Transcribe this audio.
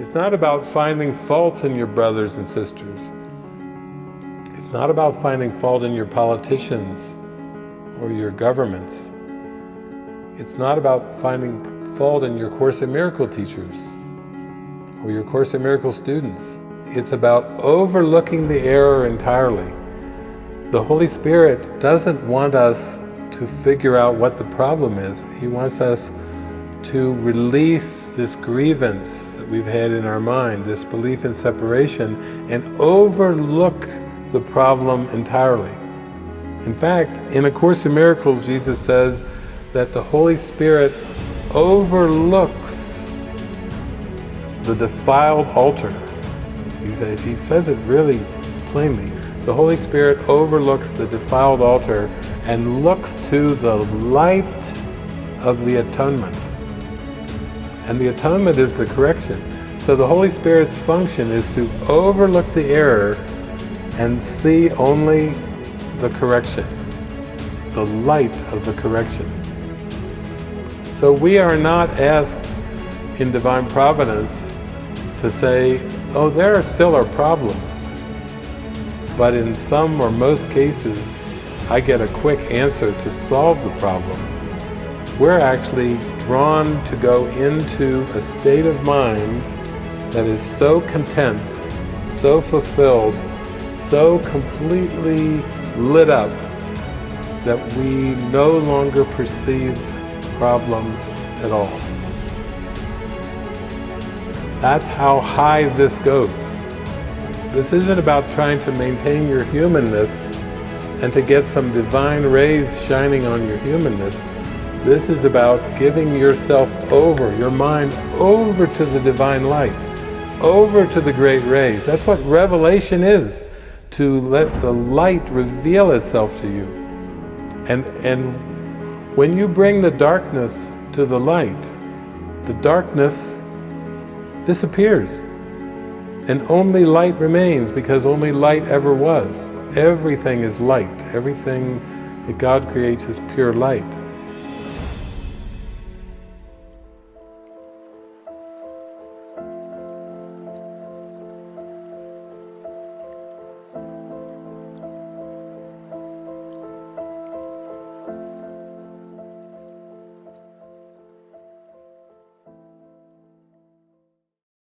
It's not about finding faults in your brothers and sisters. It's not about finding fault in your politicians or your governments. It's not about finding fault in your Course in Miracle teachers or your Course in Miracle students. It's about overlooking the error entirely. The Holy Spirit doesn't want us to figure out what the problem is. He wants us to release this grievance we've had in our mind, this belief in separation, and overlook the problem entirely. In fact, in A Course in Miracles, Jesus says that the Holy Spirit overlooks the defiled altar. He says, he says it really plainly. The Holy Spirit overlooks the defiled altar and looks to the light of the atonement. And the atonement is the correction. So the Holy Spirit's function is to overlook the error and see only the correction, the light of the correction. So we are not asked in Divine Providence to say, oh, there are still are problems. But in some or most cases, I get a quick answer to solve the problem. We're actually drawn to go into a state of mind that is so content, so fulfilled, so completely lit up that we no longer perceive problems at all. That's how high this goes. This isn't about trying to maintain your humanness and to get some divine rays shining on your humanness. This is about giving yourself over, your mind over to the divine light, over to the great rays. That's what revelation is, to let the light reveal itself to you. And, and when you bring the darkness to the light, the darkness disappears. And only light remains because only light ever was. Everything is light. Everything that God creates is pure light.